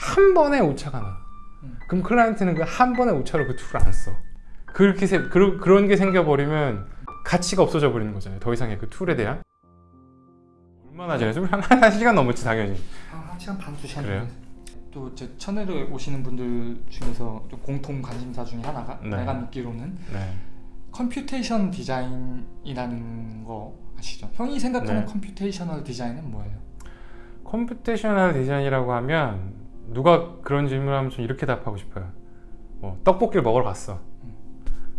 한 번에 오차가 나 음. 그럼 클라이언트는 그 한 번의 오차로 그 툴을 안 써. 그렇게 세, 그, 그런 게 생겨버리면 가치가 없어져 버리는 거잖아요. 더 이상의 그 툴에 대한 얼마나 전에 한, 한 시간 넘었지 당연히. 한, 한 시간 반, 두 시간 그래요? 또 제 채널에 오시는 분들 중에서 좀 공통 관심사 중에 하나가 네. 내가 믿기로는 네. computation design이라는 거 아시죠? 형이 생각하는 네. computational design은 뭐예요? computational design이라고 하면 누가 그런 질문하면 좀 이렇게 답하고 싶어요. 뭐 떡볶이를 먹으러 갔어.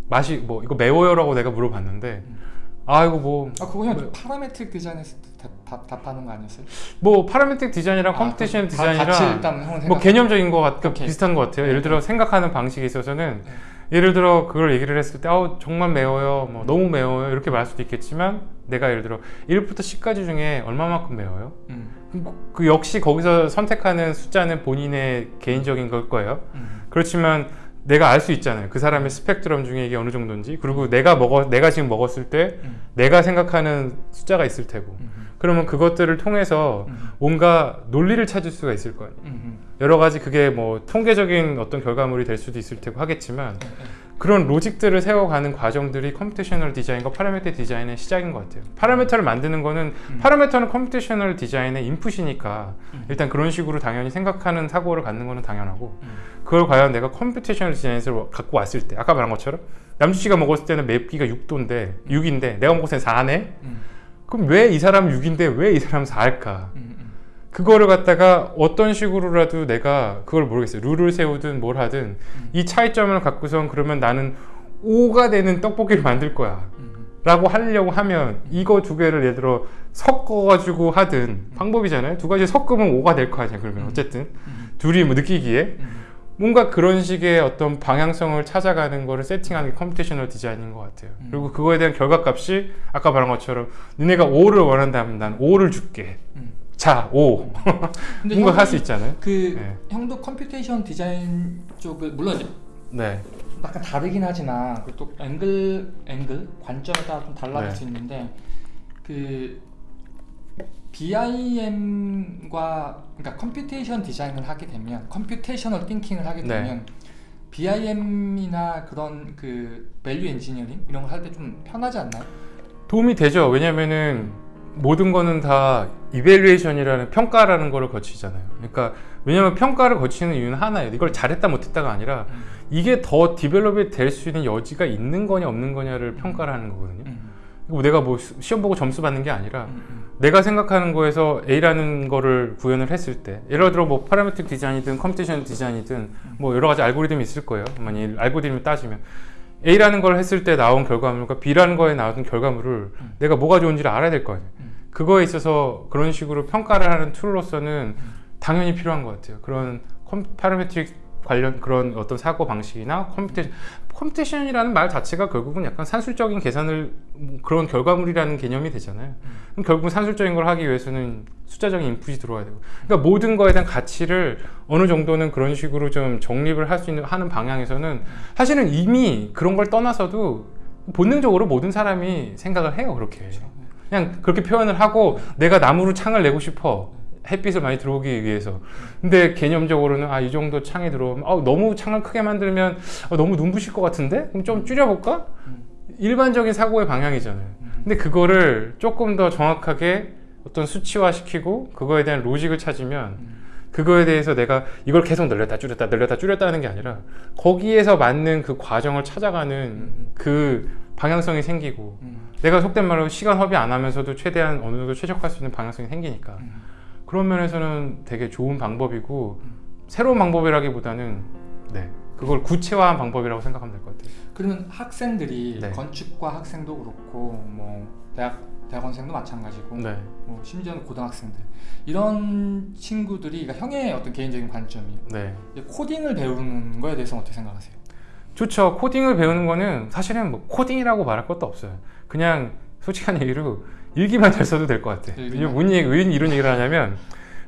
맛이 뭐 이거 매워요 라고 내가 물어봤는데 음. 아 이거 뭐 아 그거 형 뭐- parametric design에서 답, 답, 답하는 거 아니었어요? 뭐 parametric design이랑 아, computation 그 design이랑 형은 뭐 개념적인 거 같. 비슷한 것 같아요. 예를 들어 생각하는 방식에 있어서는 네. 예를 들어 그걸 얘기를 했을 때 아우 정말 매워요, 뭐 너무 매워요. 이렇게 말할 수도 있겠지만 내가 예를 들어 1부터 10까지 중에 얼마만큼 매워요? 음, 그 역시 거기서 선택하는 숫자는 본인의 개인적인 걸 거예요. 음, 그렇지만 내가 알 수 있잖아요. 그 사람의 스펙트럼 중에 이게 어느 정도인지. 그리고 내가 먹어 내가 지금 먹었을 때 음, 내가 생각하는 숫자가 있을 테고. 음, 그러면 그것들을 통해서 음, 뭔가 논리를 찾을 수가 있을 거 아니에요. 음, 여러 가지 그게 뭐 통계적인 어떤 결과물이 될 수도 있을 테고 하겠지만 그런 logic들을 세워가는 과정들이 computational design과 parameter design의 시작인 것 같아요. parameter를 만드는 거는 음. parameter는 computational design의 인풋이니까 음. 일단 그런 식으로 당연히 생각하는 사고를 갖는 거는 당연하고 음. 그걸 과연 내가 computational design에서 갖고 왔을 때 아까 말한 것처럼 남주 씨가 먹었을 때는 맵기가 6도인데 6인데 내가 먹었을 때 4네? 음, 그럼 왜 이 사람은 6인데 왜 이 사람은 4일까? 음, 음. 그거를 갖다가 어떤 식으로라도 내가 그걸 모르겠어요. 룰을 세우든 뭘 하든 음. 이 차이점을 갖고선 그러면 나는 5가 되는 떡볶이를 만들 거야. 음, 라고 하려고 하면 이거 두 개를 예를 들어 섞어가지고 하든 방법이잖아요. 두 가지 섞으면 5가 될 거 아니야. 그러면 어쨌든 음, 둘이 뭐 느끼기에 음. 뭔가 그런 식의 어떤 방향성을 찾아가는 거를 세팅하는 게 computational design인 것 같아요. 음. 그리고 그거에 대한 결과값이 아까 말한 것처럼 너네가 5를 원한다면 난 5를 줄게. 음. 자, 5. 근데 뭔가 할 수 있잖아요. 그 네. 형도 computation design 쪽을 물론 이제 네. 약간 다르긴 하지만 그 또 앵글 앵글 관점에 따라 좀 달라질 네. 수 있는데 그 BIM과 그러니까 computation design을 하게 되면 computational thinking을 하게 네. 되면 BIM이나 그런 그 value engineering 이런 걸 할 때 좀 편하지 않나요? 도움이 되죠. 왜냐면은 모든 거는 다 evaluation이라는 평가라는 거를 거치잖아요. 그러니까 왜냐면 평가를 거치는 이유는 하나예요. 이걸 잘했다 못했다가 아니라 음. 이게 더 develop이 될 수 있는 여지가 있는 거냐 없는 거냐를 평가를 하는 거거든요. 음. 뭐 내가 뭐 시- 시험 보고 점수 받는 게 아니라 음, 음. 내가 생각하는 거에서 A라는 거를 구현을 했을 때 예를 들어 뭐 parametric design이든 computation design이든 뭐 여러 가지 알고리즘이 있을 거예요. 만약 알고리즘을 따지면 A라는 걸 했을 때 나온 결과물과 B라는 거에 나온 결과물을 음. 내가 뭐가 좋은지를 알아야 될 거 아니에요. 음. 그거에 있어서 그런 식으로 평가를 하는 툴로서는 음. 당연히 필요한 것 같아요. 그런 컴, parametric 관련 그런 어떤 사고 방식이나 computation computation이라는 말 자체가 결국은 약간 산술적인 계산을 뭐 그런 결과물이라는 개념이 되잖아요. 그럼 결국은 산술적인 걸 하기 위해서는 숫자적인 인풋이 들어와야 되고, 그러니까 모든 거에 대한 가치를 어느 정도는 그런 식으로 좀 정립을 할 수 있는 하는 방향에서는 사실은 이미 그런 걸 떠나서도 본능적으로 모든 사람이 생각을 해요 그렇게. 그렇죠. 그냥 그렇게 표현을 하고 내가 나무로 창을 내고 싶어 햇빛을 많이 들어오기 위해서 근데 개념적으로는 아 이 정도 창이 들어오면 아, 너무 창을 크게 만들면 아, 너무 눈부실 것 같은데 그럼 좀 줄여볼까 음. 일반적인 사고의 방향이잖아요 음. 근데 그거를 조금 더 정확하게 어떤 수치화 시키고 그거에 대한 로직을 찾으면 음. 그거에 대해서 내가 이걸 계속 늘렸다 줄였다 늘렸다 줄였다 하는 게 아니라 거기에서 맞는 그 과정을 찾아가는 음. 그 방향성이 생기고 음. 내가 속된 말로 시간 허비 안 하면서도 최대한 어느 정도 최적화할 수 있는 방향성이 생기니까 음. 그런 면에서는 되게 좋은 방법이고 음. 새로운 방법이라기보다는 네 그걸 구체화한 방법이라고 생각하면 될 것 같아요. 그러면 학생들이 네. 건축과 학생도 그렇고 뭐 대학 대학원생도 마찬가지고 네. 뭐 심지어는 고등학생들 이런 친구들이 그러니까 형의 어떤 개인적인 관점이 네. 코딩을 배우는 거에 대해서 어떻게 생각하세요? 좋죠. 코딩을 배우는 거는 사실은 뭐 코딩이라고 말할 것도 없어요. 그냥 솔직한 얘기로 일기만 잘 써도 될 것 같아. 요 일기만? 왜 이런 얘기를 하냐면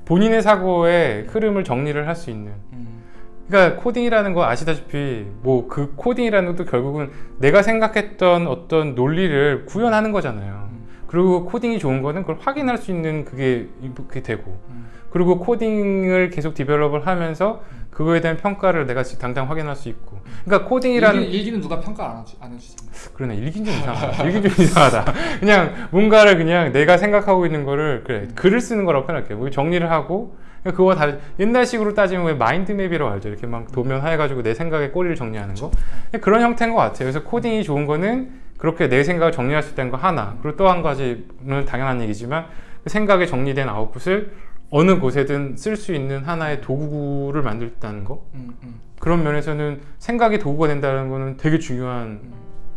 본인의 사고의 흐름을 정리를 할 수 있는 음. 그러니까 코딩이라는 거 아시다시피 뭐 그 코딩이라는 것도 결국은 내가 생각했던 어떤 논리를 구현하는 거잖아요. 음. 그리고 코딩이 좋은 거는 그걸 확인할 수 있는 그게 그게 되고 음. 그리고 코딩을 계속 develop을 하면서 그거에 대한 평가를 내가 지금 당장 확인할 수 있고. 그러니까 코딩이라는 일기, 일기는 누가 평가 안, 해주, 안 해주잖아요. 그러네. 일긴 좀 이상하다. 일긴 좀 이상하다. 그냥 뭔가를 그냥 내가 생각하고 있는 거를 그래. 글을 쓰는 거라고 표현할게요. 뭐 정리를 하고. 그냥 그거 다 옛날식으로 따지면 왜 마인드맵이라고 알죠? 이렇게 막 도면 해가지고 내 생각의 꼬리를 정리하는 거. 그런 형태인 것 같아요. 그래서 코딩이 좋은 거는 그렇게 내 생각을 정리할 수 있다는 거 하나. 그리고 또 한 가지는 당연한 얘기지만 그 생각이 정리된 아웃풋을 어느 곳에든 쓸 수 있는 하나의 도구를 만들었다는 거 음, 음, 그런 면에서는 생각이 도구가 된다는 거는 되게 중요한 음,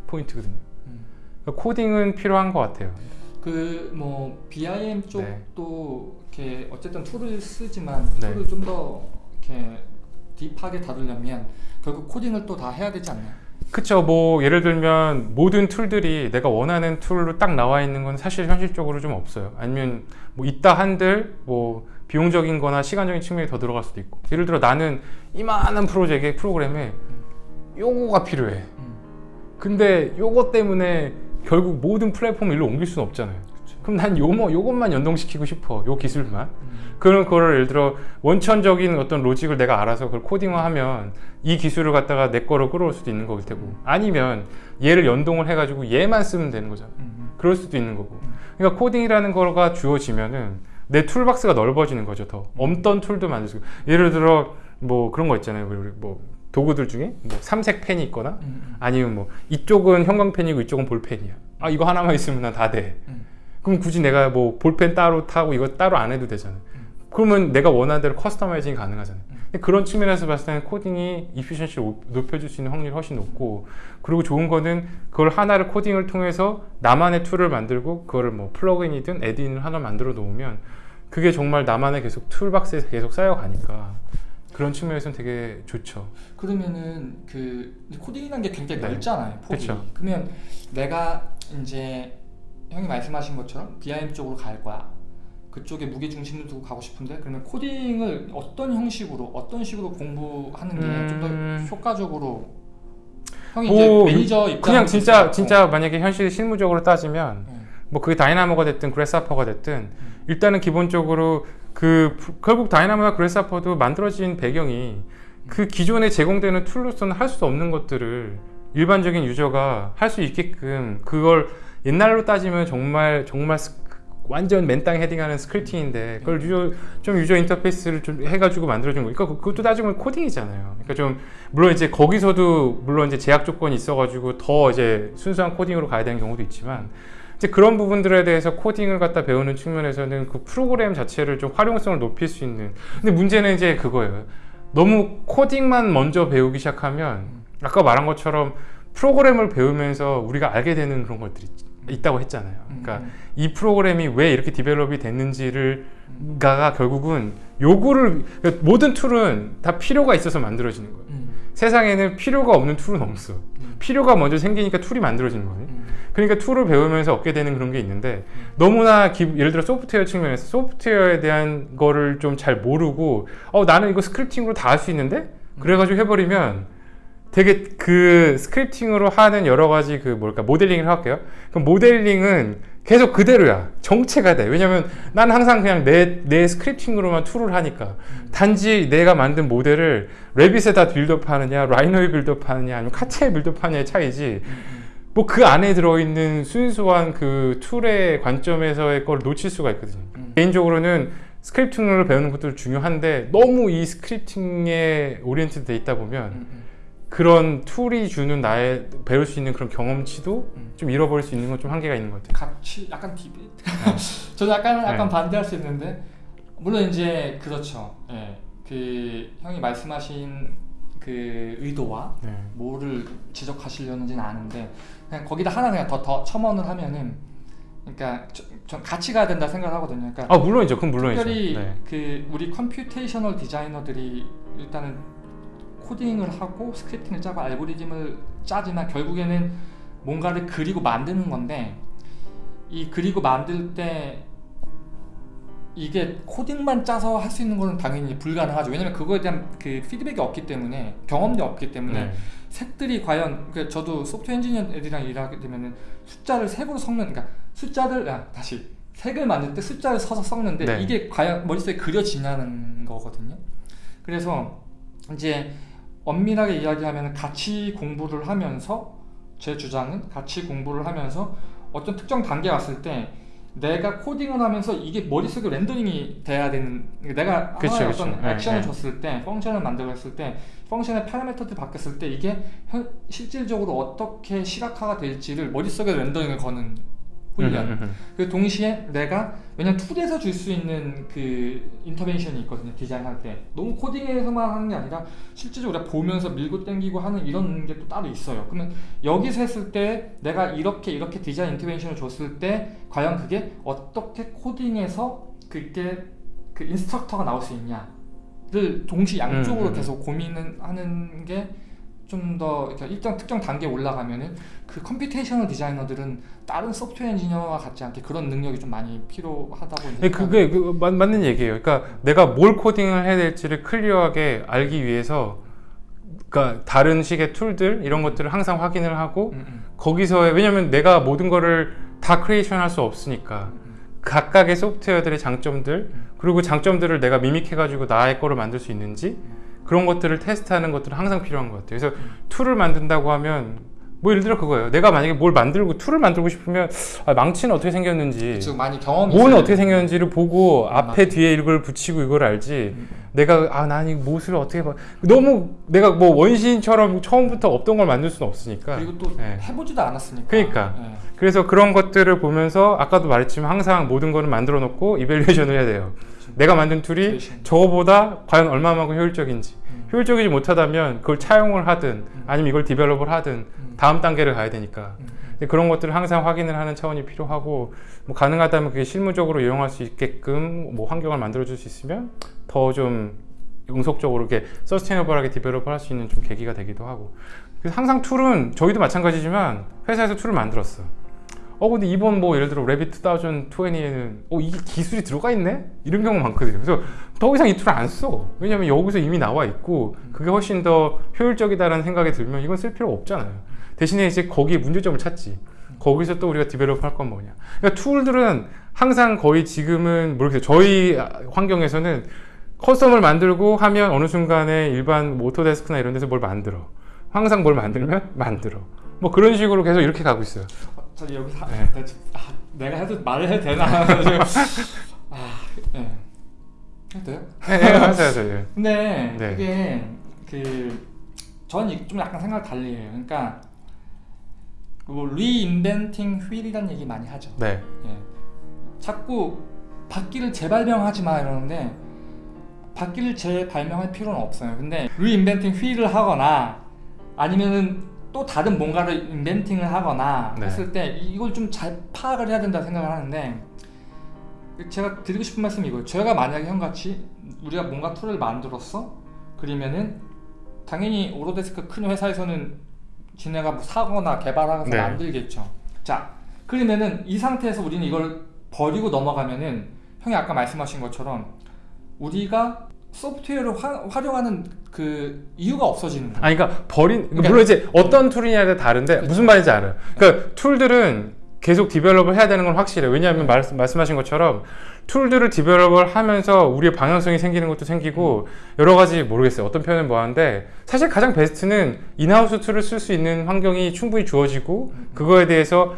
포인트거든요 음. 그러니까 코딩은 필요한 것 같아요. 그 뭐 BIM 네. 쪽도 이렇게 어쨌든 툴을 쓰지만 네. 툴을 좀 더 이렇게 deep하게 다루려면 결국 코딩을 또 다 해야 되지 않나요? 그쵸. 뭐 예를 들면 모든 툴들이 내가 원하는 툴로 딱 나와 있는 건 사실 현실적으로 좀 없어요. 아니면 뭐 있다 한들 뭐 비용적인 거나 시간적인 측면이 더 들어갈 수도 있고. 예를 들어 나는 이만한 프로젝트의 프로그램에 요거가 필요해. 음. 근데 요거 때문에 결국 모든 플랫폼을 일로 옮길 수는 없잖아요. 그럼 난 요거, 요것만 연동시키고 싶어. 요 기술만. 음. 그런 거를 예를 들어 원천적인 어떤 로직을 내가 알아서 그걸 코딩화하면 이 기술을 갖다가 내 거로 끌어올 수도 있는 거일 테고 아니면 얘를 연동을 해가지고 얘만 쓰면 되는 거잖아. 음. 그럴 수도 있는 거고. 음. 그러니까 코딩이라는 거가 주어지면은 내 toolbox가 넓어지는 거죠. 더 없던 툴도 만들 수. 있고. 예를 들어 뭐 그런 거 있잖아요. 우리 뭐 도구들 중에 뭐 삼색 펜이 있거나 음. 음. 아니면 뭐 이쪽은 형광펜이고 이쪽은 볼펜이야. 아 이거 하나만 있으면 난 다 돼. 음. 그럼 굳이 내가 뭐 볼펜 따로 사고 이거 따로 안 해도 되잖아. 음. 그러면 내가 원하는 대로 customizing이 가능하잖아. 음. 그런 측면에서 봤을 때는 코딩이 efficiency를 높여줄 수 있는 확률이 훨씬 높고 그리고 좋은 거는 그걸 하나를 코딩을 통해서 나만의 툴을 만들고 그거를 뭐 plug-in이든 add-in을 하나 만들어 놓으면 그게 정말 나만의 계속 toolbox에서 계속 쌓여가니까 그런 측면에서는 되게 좋죠. 그러면은 그 코딩이라는 게 굉장히 네. 넓잖아요. 폭이. 그쵸. 그러면 내가 이제 형이 말씀하신 것처럼 BIM 쪽으로 갈 거야. 그쪽에 무게 중심을 두고 가고 싶은데 그러면 코딩을 어떤 형식으로 어떤 식으로 공부하는 게 좀더 음. 효과적으로 형이 오, 이제 매니저 입장 그냥 진짜 진짜 만약에 현실 실무적으로 따지면 네. 뭐 그게 Dynamo가 됐든 Grasshopper가 됐든 일단은 기본적으로 그 부- 결국 Dynamo나 Grasshopper도 만들어진 배경이 그 기존에 제공되는 툴로서는 할 수 없는 것들을 일반적인 유저가 할 수 있게끔 그걸 옛날로 따지면 정말 정말 스- 완전 맨땅 헤딩하는 scripting인데 그걸 유저 좀 유저 인터페이스를 좀 해가지고 만들어준 거니까 그- 그것도 따지면 코딩이잖아요. 그러니까 좀 물론 이제 거기서도 물론 이제 제약 조건이 있어가지고 더 이제 순수한 코딩으로 가야 되는 경우도 있지만 이제 그런 부분들에 대해서 코딩을 갖다 배우는 측면에서는 그 프로그램 자체를 좀 활용성을 높일 수 있는. 근데 문제는 이제 그거예요. 너무 코딩만 먼저 배우기 시작하면 아까 말한 것처럼 프로그램을 배우면서 우리가 알게 되는 그런 것들이 있다고 했잖아요. 그러니까 음, 이 프로그램이 왜 이렇게 develop이 됐는지를 가가 결국은 요구를 그러니까 모든 툴은 다 필요가 있어서 만들어지는 거예요. 음, 세상에는 필요가 없는 툴은 없어. 음, 필요가 먼저 생기니까 툴이 만들어지는 거예요 음, 그러니까 툴을 배우면서 얻게 되는 그런 게 있는데 너무나 기- 예를 들어 소프트웨어 측면에서 소프트웨어에 대한 거를 좀 잘 모르고 어 나는 이거 scripting으로 다 할 수 있는데? 그래가지고 해버리면 되게 그 scripting으로 하는 여러 가지 그 뭘까 모델링을 할게요. 그럼 모델링은 계속 그대로야. 정체가 돼. 왜냐면 난 항상 그냥 내, 내 scripting으로만 툴을 하니까. 단지 내가 만든 모델을 Revit에다 build up 하느냐, Rhino에 build up 하느냐, 아니면 CATIA에 build up 하느냐의 차이지. 뭐 그 안에 들어있는 순수한 그 툴의 관점에서의 걸 놓칠 수가 있거든요. 음. 개인적으로는 scripting을 배우는 것도 중요한데 너무 이 scripting에 oriented 돼 있다 보면 음, 음. 그런 툴이 주는 나의 배울 수 있는 그런 경험치도 음. 좀 잃어버릴 수 있는 건 좀 한계가 있는 것 같아요. 같이 약간 debate. 저는 약간 약간 네. 반대할 수 있는데 물론 이제 그렇죠. 예. 그 형이 말씀하신 그 의도와 네. 뭐를 지적하시려는지는 아는데 그냥 거기다 하나 그냥 더 더 첨언을 하면은 그러니까 저, 전 같이 가야 된다 생각하거든요. 그러니까 아 물론이죠. 그건 물론이죠. 특별히 네. 그 우리 computational designer들이 일단은 코딩을 하고 scripting을 짜고 알고리즘을 짜지만 결국에는 뭔가를 그리고 만드는 건데 이 그리고 만들 때 이게 코딩만 짜서 할 수 있는 거는 당연히 불가능하죠. 왜냐면 그거에 대한 그 피드백이 없기 때문에 경험도 없기 때문에 네. 색들이 과연 그 저도 소프트웨어 엔지니어 애들이랑 일하게 되면은 숫자를 색으로 섞는 그러니까 숫자를 아, 다시 색을 만들 때 숫자를 서서 섞는데 네. 이게 과연 머릿속에 그려지냐는 거거든요. 그래서 이제 엄밀하게 이야기하면 같이 공부를 하면서 제 주장은 같이 공부를 하면서 어떤 특정 단계 왔을 때 내가 코딩을 하면서 이게 머릿속에 렌더링이 돼야 되는 내가 그쵸, 하나의 그쵸. 어떤 네, 액션을 네. 줬을 때 펑션을 만들었을 때 펑션의 파라미터들 바뀌었을 때 이게 현, 실질적으로 어떻게 시각화가 될지를 머릿속에 렌더링을 거는 훈련 음, 음, 음. 그 동시에 내가 왜냐면 툴에서 줄 수 있는 그 인터벤션이 있거든요 디자인할 때 너무 코딩에서만 하는 게 아니라 실제적으로 우리가 보면서 밀고 당기고 하는 이런 게 또 따로 있어요 그러면 여기서 했을 때 내가 이렇게 이렇게 디자인 인터벤션을 줬을 때 과연 그게 어떻게 코딩에서 그게 그 instructor가 나올 수 있냐를 동시 양쪽으로. 계속 고민을 하는 게 좀 더 일정 특정 단계에 올라가면은 그 computational designer들은 다른 software engineer와 같지 않게 그런 능력이 좀 많이 필요하다고 네, 그게 그, 맞, 맞는 얘기예요. 그러니까 내가 뭘 코딩을 해야 될지를 clear하게 알기 위해서 그러니까 다른 식의 툴들 이런 것들을 항상 확인을 하고 음, 음, 거기서의 왜냐면 내가 모든 거를 다 creation 할 수 없으니까. 음, 각각의 소프트웨어들의 장점들 그리고 장점들을 내가 미믹해 가지고 나의 거를 만들 수 있는지 그런 것들을 테스트하는 것들은 항상 필요한 것 같아요. 그래서 툴을 만든다고 하면 뭐 예를 들어 그거예요. 내가 만약에 뭘 만들고 툴을 만들고 싶으면 아, 망치는 어떻게 생겼는지 즉 많이 경험이 있어야 어떻게. 생겼는지를 보고 아, 앞에 맞아. 뒤에 이걸 붙이고 이걸 알지 음, 내가 아 난 이 못을 어떻게 봐 너무 내가 뭐 원시인처럼 처음부터 없던 걸 만들 수는 없으니까 그리고 또 네. 해보지도 않았으니까 그러니까. 네. 그래서 그런 것들을 보면서 아까도 말했지만 항상 모든 거는 만들어 놓고 evaluation을 해야 돼요 내가 만든 툴이. 저거보다 과연 얼마만큼 효율적인지. 음, 효율적이지 못하다면 그걸 차용을 하든 아니면 이걸 develop을 하든 음, 다음 단계를 가야 되니까. 음, 음. 그런 것들을 항상 확인을 하는 차원이 필요하고 뭐 가능하다면 그게 실무적으로 이용할 수 있게끔 뭐 환경을 만들어 줄 수 있으면 더좀 영속적으로 이렇게 sustainable하게 develop을 할 수 있는 좀 계기가 되기도 하고. 그래서 항상 툴은 저희도 마찬가지지만 회사에서 툴을 만들었어 어 근데 이번 뭐 예를 들어 Revit 2020에는 어 이게 기술이 들어가 있네? 이런 경우 많거든요. 그래서 더 이상 이 툴을 안 써. 왜냐면 여기서 이미 나와 있고 그게 훨씬 더 효율적이다라는 생각이 들면 이건 쓸 필요가 없잖아요. 대신에 이제 거기에 문제점을 찾지. 거기서 또 우리가 develop 할 건 뭐냐. 그러니까 툴들은 항상 거의 지금은 모르겠어요. 저희 환경에서는 custom을 만들고 하면 어느 순간에 일반 뭐 Autodesk나 이런 데서 뭘 만들어? 항상 뭘 만들면 만들어. 뭐 그런 식으로 계속 이렇게 가고 있어요. 어, 저 여기 사, 네. 아, 내가 해도 말을 해도 되나 아, 예. 해도 돼요? 네, 네, 하세요 하세요 근데 네. 그게 그 저는 이- 좀 약간 생각 달리 해요. 그러니까 뭐 리인벤팅 휠이라는 얘기 많이 하죠. 네 예. 자꾸 바퀴를 재발명하지 마 이러는데 바퀴를 재발명할 필요는 없어요. 근데 reinventing wheel을 하거나 아니면은 또 다른 뭔가를 inventing을 하거나 네. 했을 때 이걸 좀 잘 파악을 해야 된다 생각을 하는데 제가 드리고 싶은 말씀이 이거예요. 저희가 만약에 형같이 우리가 뭔가 툴을 만들었어 그러면은 당연히 Autodesk 큰 회사에서는 지네가 뭐 사거나 개발하거나 네. 만들겠죠. 자 그러면은 이 상태에서 우리는 이걸 버리고 넘어가면은 형이 아까 말씀하신 것처럼 우리가 소프트웨어를 화, 활용하는 그 이유가 없어지는 거예요. 아니 그러니까 버린 그러니까- 물론 이제 어떤 툴이냐에 다른데 무슨 말인지 알아요. 그러니까 툴들은 계속 develop을 해야 되는 건 확실해요. 왜냐하면 말, 말씀하신 것처럼 툴들을 develop을 하면서 우리의 방향성이 생기는 것도 생기고 여러 가지 모르겠어요. 어떤 표현은 뭐하는데 사실 가장 베스트는 in-house 툴을 쓸 수 있는 환경이 충분히 주어지고 그거에 대해서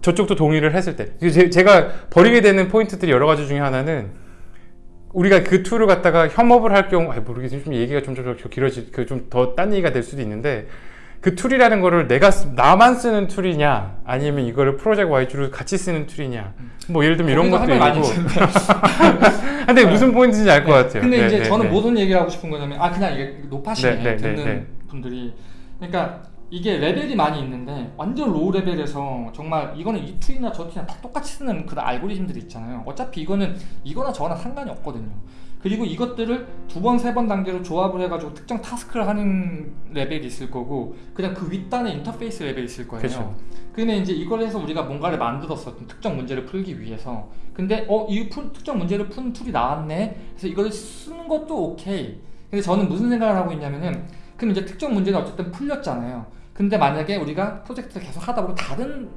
저쪽도 동의를 했을 때 제- 제가 버리게 되는 포인트들이 여러 가지 중에 하나는 우리가 그 툴을 갖다가 협업을 할 경우, 아 모르겠어요. 좀 얘기가 좀, 좀 길어지, 그 좀 더 딴 얘기가 될 수도 있는데, 그 툴이라는 거를 내가, 쓰- 나만 쓰는 툴이냐, 아니면 이거를 project-wise로 같이 쓰는 툴이냐, 뭐 예를 들면 이런 것도 있고. 근데 무슨 포인트인지 알것 같아요. 근데 네, 이제 네, 저는 네. 무슨 얘기를 하고 싶은 거냐면 아 그냥 이게 노파시네 네, 네, 네, 듣는 네. 분들이 그러니까 이게 레벨이 많이 있는데 완전 low level에서 정말 이거는 이 툴이나 저 툴이나 다 똑같이 쓰는 그런 알고리즘들이 있잖아요. 어차피 이거는 이거나 저거나 상관이 없거든요. 그리고 이것들을 두 번, 세 번 단계로 조합을 해가지고 특정 task를 하는 레벨이 있을 거고 그냥 그 윗단에 인터페이스 레벨이 있을 거예요. 그쵸. 근데 이제 이걸 해서 우리가 뭔가를 만들었어 어떤 특정 문제를 풀기 위해서 근데 어 이 특정 문제를 푸는 툴이 나왔네 그래서 이걸 쓰는 것도 오케이 근데 저는 무슨 생각을 하고 있냐면은 그럼 이제 특정 문제는 어쨌든 풀렸잖아요 근데 만약에 우리가 프로젝트를 계속 하다 보면 다른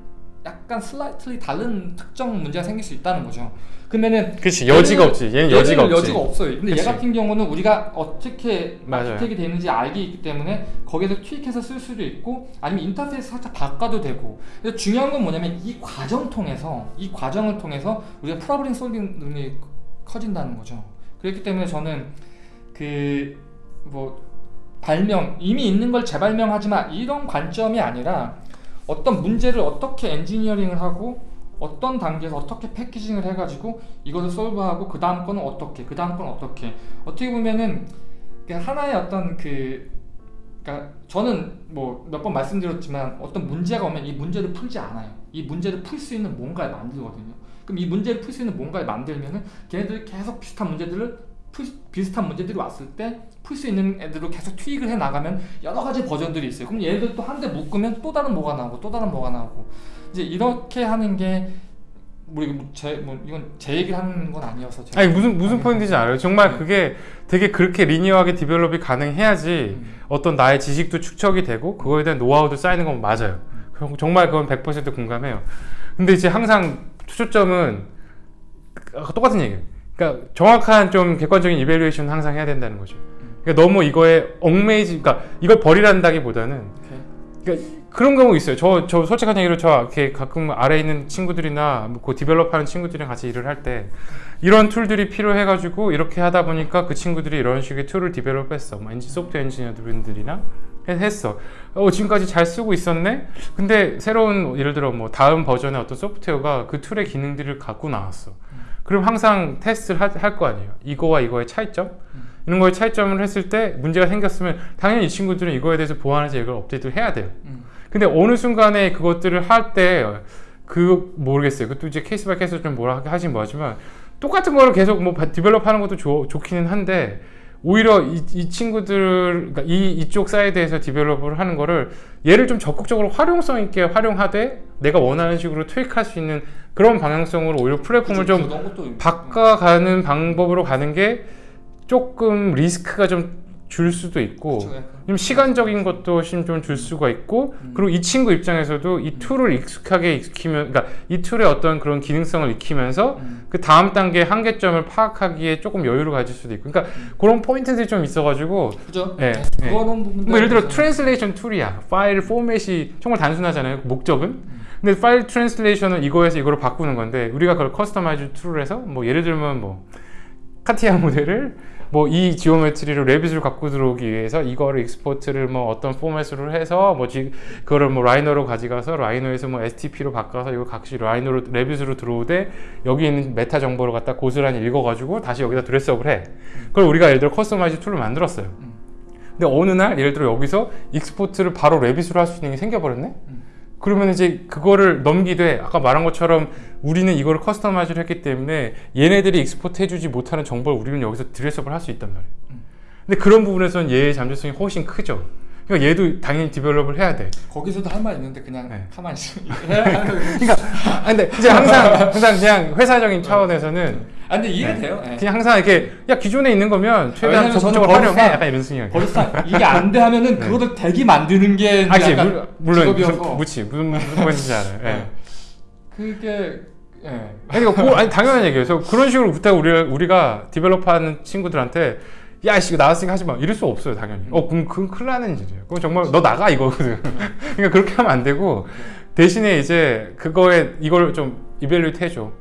약간 슬라이틀리 다른 특정 문제가 생길 수 있다는 거죠. 그러면은 그렇지 여지가 없지 얘는 여지가 없지 여지가 없어요. 근데 그치. 얘 같은 경우는 우리가 어떻게. 아키텍이 되는지 알기 있기 때문에 거기서 투입해서 쓸 수도 있고 아니면 인터페이스 살짝 바꿔도 되고. 근데 중요한 건 뭐냐면 이 과정 통해서 이 과정을 통해서 우리가 프로블럼 솔빙 능력이 커진다는 거죠. 그렇기 때문에 저는 그 뭐 발명 이미 있는 걸 재발명하지 마. 이런 관점이 아니라 어떤 문제를 어떻게 엔지니어링을 하고 어떤 단계에서 어떻게 packaging을 해가지고 이것을 solve하고 그 다음 거는 어떻게 그 다음 거는 어떻게. 어떻게 보면은 그 하나의 어떤 그 그러니까 저는 뭐 몇 번 말씀드렸지만 어떤 문제가 오면 이 문제를 풀지 않아요. 이 문제를 풀 수 있는 뭔가를 만들거든요. 그럼 이 문제를 풀 수 있는 뭔가를 만들면은 걔네들이 계속 비슷한 문제들을 풀, 비슷한 문제들이 왔을 때 풀 수 있는 애들로 계속 투입을 해 나가면 여러 가지 버전들이 있어요. 그럼 얘들 또 한데 묶으면 또 다른 뭐가 나오고 또 다른 뭐가 나오고 이제 이렇게 하는 게 우리 뭐 제 뭐 이건 제 얘기를 하는 건 아니어서 아니 무슨 무슨 포인트인지 알아요 정말 그게 되게 그렇게 linear하게 develop이 가능해야지 음. 어떤 나의 지식도 축적이 되고 그거에 대한 노하우도 쌓이는 건 맞아요. 그럼 정말 그건 100% 공감해요. 근데 이제 항상 초점은 아까 똑같은 얘기예요. 그러니까 정확한 좀 객관적인 evaluation 항상 해야 된다는 거죠. 그러니까 너무 이거에 얽매이지, 그러니까 이걸 버리란다기보다는. 그러니까 그런 경우 있어요. 저, 저 솔직한 얘기로 저 이렇게 가끔 아래에 있는 친구들이나 그 develop하는 친구들이랑 같이 일을 할 때 이런 툴들이 필요해가지고 이렇게 하다 보니까 그 친구들이 이런 식의 툴을 develop했어. 뭐 엔지 소프트웨어 엔지니어들이나 해- 했어. 어 지금까지 잘 쓰고 있었네. 근데 새로운 예를 들어 뭐 다음 버전의 어떤 소프트웨어가 그 툴의 기능들을 갖고 나왔어. 그럼 항상 테스트를 할 거 아니에요. 이거와 이거의 차이점. 이런 거에 차이점을 했을 때 문제가 생겼으면 당연히 이 친구들은 이거에 대해서 보완해서 이걸 업데이트를 해야 돼요. 음. 근데 어느 순간에 그것들을 할 때 그 모르겠어요. 그것도 이제 case by case 좀 뭐라 하긴 뭐하지만 똑같은 거를 계속 뭐 develop 하는 것도 좋, 좋기는 한데 오히려 이, 이 친구들 그러니까 이 이쪽 사이드에서 develop을 하는 거를 얘를 좀 적극적으로 활용성 있게 활용하되 내가 원하는 식으로 투입할 수 있는 그런 방향성으로 오히려 플랫폼을 좀 그런 것도 바꿔가는 방법으로 가는 게 조금 리스크가 좀 줄 수도 있고. 좀 시간적인 것도 좀줄 수가 있고 음. 그리고 이 친구 입장에서도 이 툴을 익숙하게 익히면 그러니까 이 툴의 어떤 그런 기능성을 익히면서 음. 그 다음 단계 한계점을 파악하기에 조금 여유를 가질 수도 있고 그러니까 그런 포인트들이 좀 있어가지고 그죠? 예, 예. 그런 부분들 뭐 예를 들어 translation 툴이야 파일 포맷이 정말 단순하잖아요 목적은 근데 파일 translation은 이거에서 이거를 바꾸는 건데 우리가 그걸 customize 툴을 해서 뭐 예를 들면 뭐 CATIA 모델을 뭐 이 geometry로 Revit을 갖고 들어오기 위해서 이거를 export를 뭐 어떤 포맷으로 해서 뭐 지, 그거를 뭐 Rhino로 가져가서 Rhino에서 뭐 STP로 바꿔서 이거 다시 Rhino로 Revit으로 들어오되 여기 있는 메타 정보를 갖다 고스란히 읽어가지고 다시 여기다 dress up을 해. 그걸 우리가 예를 들어 customize 툴을 만들었어요. 음. 근데 어느 날 예를 들어 여기서 export를 바로 Revit으로 할 수 있는 게 생겨버렸네? 음. 그러면 이제 그거를 넘기되 아까 말한 것처럼 우리는 이거를 customize를 했기 때문에 얘네들이 export 해주지 못하는 정보를 우리는 여기서 dress up을 할 수 있단 말이에요. 음. 근데 그런 부분에서는 얘의 잠재성이 훨씬 크죠. 그러니까 얘도 당연히 develop을 해야 돼. 거기서도 할 말 있는데 그냥 네. 가만히 있어. 아, 근데 이제 항상 항상 그냥 회사적인 차원에서는 아 근데 이해가 네. 돼요. 예. 그냥 항상 이렇게 야 기존에 있는 거면 최대한 적극적으로 활용해. 버릇상- 약간 이런 생각. 벌써 이게 안 돼 하면은 네. 그거를 되게 만드는 게 아, 물- 물론 직업이어서. 무치 무슨 무슨 포인트인지 알아요. 예. 네. 그게 예. 아니, 그러니까 그- 아니 당연한 얘기예요. 그래서 그런 식으로 그때 우리 우리가 디벨롭하는 친구들한테 야, 씨, 이거 나왔으니까 하지 마. 이럴 수 없어요, 당연히. 어, 그럼 그건 큰일 나는 일이에요. 그건 정말 너 나가 이거거든. 그러니까 그렇게 하면 안 되고 대신에 이제 그거에 이걸 좀 evaluate 해줘.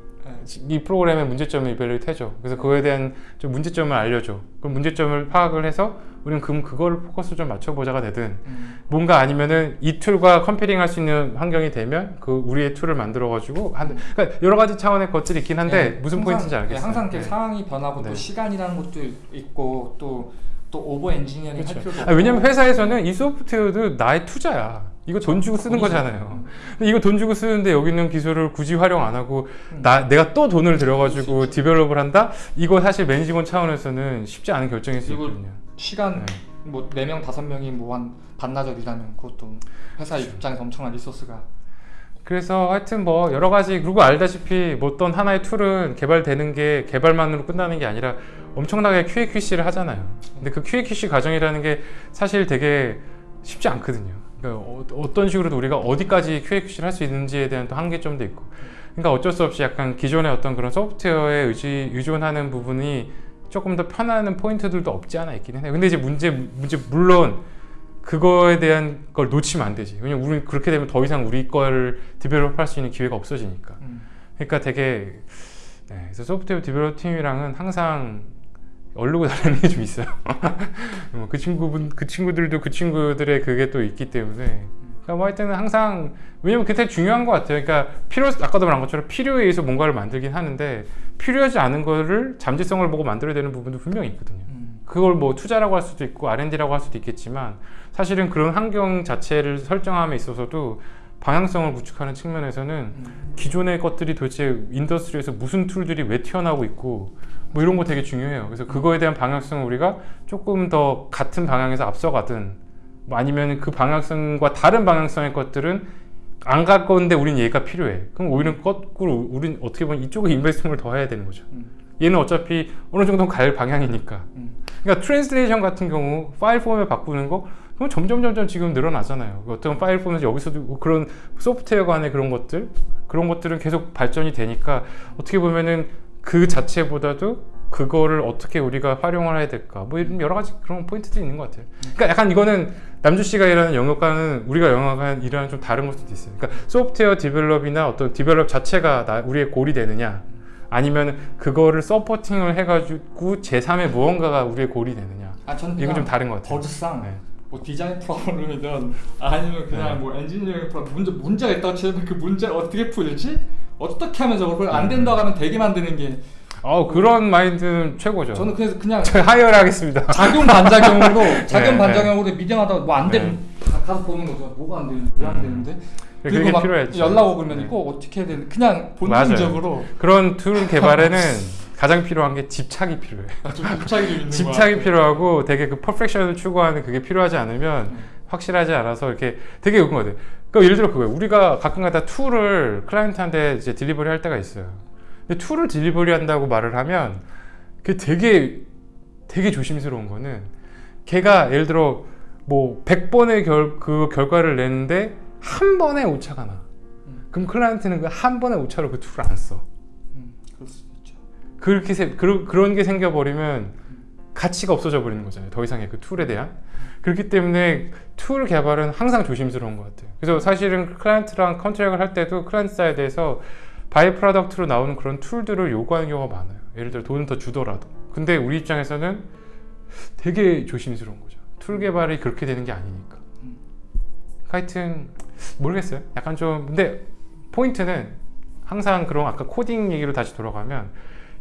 이 프로그램의 문제점을 evaluate 해줘. 그래서 그거에 대한 좀 문제점을 알려줘. 그럼 문제점을 파악을 해서 우리는 그럼 그거를 포커스 좀 맞춰보자가 되든 음. 뭔가 아니면은 이 툴과 comparing 할 수 있는 환경이 되면 그 우리의 툴을 만들어 가지고 한 그러니까 여러 가지 차원의 것들이 있긴 한데 예, 무슨 항상- 포인트인지 예, 알겠어요. 항상 네. 상황이 변하고 네. 또 시간이라는 것도 있고 또또 over-engineering 할 그렇죠. 필요도 아, 없고. 왜냐면 회사에서는 이 소프트웨어도 나의 투자야. 이거 돈 주고 쓰는. 거잖아요. 근데 이거 돈 주고 쓰는데 여기 있는 기술을 굳이 활용 안 하고 음. 나 내가 또 돈을 들여가지고 수 develop을 한다? 이거 사실 매니지먼트 차원에서는 쉽지 않은 결정일 수 있거든요. 시간 네. 뭐네 명 다섯 명이 뭐 한 반나절 일하면 그것도 회사 그렇죠. 입장에서 엄청난 리소스가 그래서 하여튼 뭐 여러 가지 그리고 알다시피 뭐 어떤 하나의 툴은 개발되는 게 개발만으로 끝나는 게 아니라 엄청나게 QA/QC를 하잖아요. 근데 그 QA/QC 과정이라는 게 사실 되게 쉽지 않거든요. 그러니까 어, 어떤 식으로도 우리가 어디까지 QAQC를 할 수 있는지에 대한 또 한계점도 있고. 그러니까 어쩔 수 없이 약간 기존의 어떤 그런 소프트웨어에 의지, 의존하는 부분이 조금 더 편하는 포인트들도 없지 않아 있긴 해요. 근데 이제 문제 문제 물론 그거에 대한 걸 놓치면 안 되지. 왜냐면 우리 그렇게 되면 더 이상 우리 걸 develop 할 수 있는 기회가 없어지니까. 음. 그러니까 되게 네, 그래서 소프트웨어 develop 팀이랑은 항상 얼르고 달래는 게 좀 있어요. 뭐그 친구분 그 친구들도 그 친구들의 그게 또 있기 때문에 그러니까 뭐 하여튼 항상 왜냐면 그게 되게 중요한 것 같아요. 그러니까 필요 아까도 말한 것처럼 필요에 의해서 뭔가를 만들긴 하는데 필요하지 않은 거를 잠재성을 보고 만들어야 되는 부분도 분명히 있거든요. 음. 그걸 뭐 투자라고 할 수도 있고 R&D라고 할 수도 있겠지만 사실은 그런 환경 자체를 설정함에 있어서도 방향성을 구축하는 측면에서는 음. 기존의 것들이 도대체 industry에서 무슨 tool들이 왜 튀어나오고 있고 뭐 이런 거 되게 중요해요. 그래서 그거에 대한 방향성을 우리가 조금 더 같은 방향에서 앞서가든 뭐 아니면 그 방향성과 다른 방향성의 것들은 안 갈 건데 우린 얘가 필요해. 그럼 오히려 거꾸로 우린 어떻게 보면 이쪽에 invest를 더 해야 되는 거죠. 음. 얘는 어차피 어느 정도 갈 방향이니까. 음. 그러니까 translation 같은 경우 파일 포맷 바꾸는 거 그럼 점점 점점 지금 늘어나잖아요. 어떤 파일 포맷 여기서도 그런 소프트웨어 간의 그런 것들 그런 것들은 계속 발전이 되니까 어떻게 보면은 그 자체보다도 그거를 어떻게 우리가 활용을 해야 될까 뭐 이런 여러 가지 그런 포인트들이 있는 것 같아요. 그러니까 약간 이거는 남주 씨가 일하는 영역과는 우리가 영역과 일하는 좀 다른 걸 수도 있어요. 그러니까 소프트웨어 develop이나 어떤 develop 자체가 나, 우리의 goal이 되느냐 아니면 그거를 supporting을 해가지고 제3의 무언가가 우리의 goal이 되느냐 아 이건 좀 다른 것 같아요. 버즈상 네. 뭐 디자인 프로그램이든 아니면 그냥 네. 뭐 엔지니어링 프로그램 문제 문제가 있다고 치면 그 문제를 어떻게 풀지? 어떻게 하면 저걸 안 네. 된다고 하면 되게 만드는 게 어 그런 마인드는 최고죠. 저는 그래서 그냥 저 hire를 하겠습니다. 작용 반작용으로 작용 네, 반작용으로 미팅하다 뭐 안 되면 네. 가- 가서 보는 거죠. 뭐가 안 되는지 왜안 음. 되는데 그게 필요했죠. 연락 오면 네. 이거 어떻게 해야 되는 그냥. 본능적으로 그런 tool 개발에는 가장 필요한 게 집착이 필요해. 좀 집착이 집착이 것 필요하고 되게 그 퍼펙션을 추구하는 그게 필요하지 않으면 음. 확실하지 않아서 이렇게 되게 그런 거 같아요. 그러니까 예를 들어 그거예요. 우리가 가끔가다 tool을 클라이언트한테 이제 delivery 할 때가 있어요. 근데 tool을 delivery 한다고 말을 하면 그게 되게 되게 조심스러운 거는 걔가 예를 들어 뭐 100번의 결, 그 결과를 내는데 한 번에 오차가 나. 음. 그럼 클라이언트는 그 한 번의 오차로 그 tool을 안 써. 음. 그렇게 세, 그런 그런 게 생겨버리면 가치가 없어져 버리는 거잖아요. 더 이상의 그 tool에 대한. 그렇기 때문에 tool 개발은 항상 조심스러운 것 같아요. 그래서 사실은 클라이언트랑 contract을 할 때도 클라이언트 사이드에서 by-product로 나오는 그런 tool들을 요구하는 경우가 많아요. 예를 들어 돈을 더 주더라도. 근데 우리 입장에서는 되게 조심스러운 거죠. tool 개발이 그렇게 되는 게 아니니까. 음. 하여튼 모르겠어요. 약간 좀 근데 포인트는 항상 그런 아까 코딩 얘기로 다시 돌아가면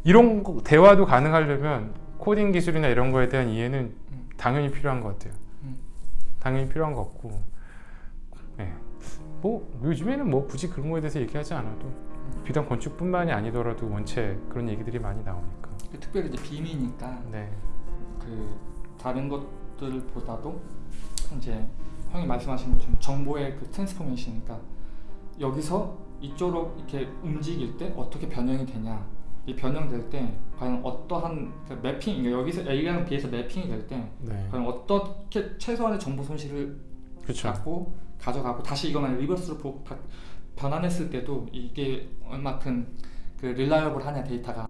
이런 거- 대화도 가능하려면 코딩 기술이나 이런 거에 대한 이해는 음. 당연히 필요한 것 같아요. 음. 당연히 필요한 것 같고, 네. 뭐 요즘에는 뭐 굳이 그런 거에 대해서 얘기하지 않아도 비단 건축뿐만이 아니더라도 원체 그런 얘기들이 많이 나오니까. 그 특별히 이제 BIM이니까 네, 그 다른 것들보다도 이제 형이 말씀하신 것처럼 정보의 그 transformation이니까 여기서 이쪽으로 이렇게 움직일 때 어떻게 변형이 되냐 이 변형될 때 과연 어떠한 그 매핑 그러니까 여기서 A랑 B에서 매핑이 될때 네, 과연 어떻게 최소한의 정보 손실을 그렇죠. 갖고 가져가고 다시 이거만 리버스로 보- 다- 변환했을 때도 이게 얼마큼 그 릴라이어블하냐 데이터가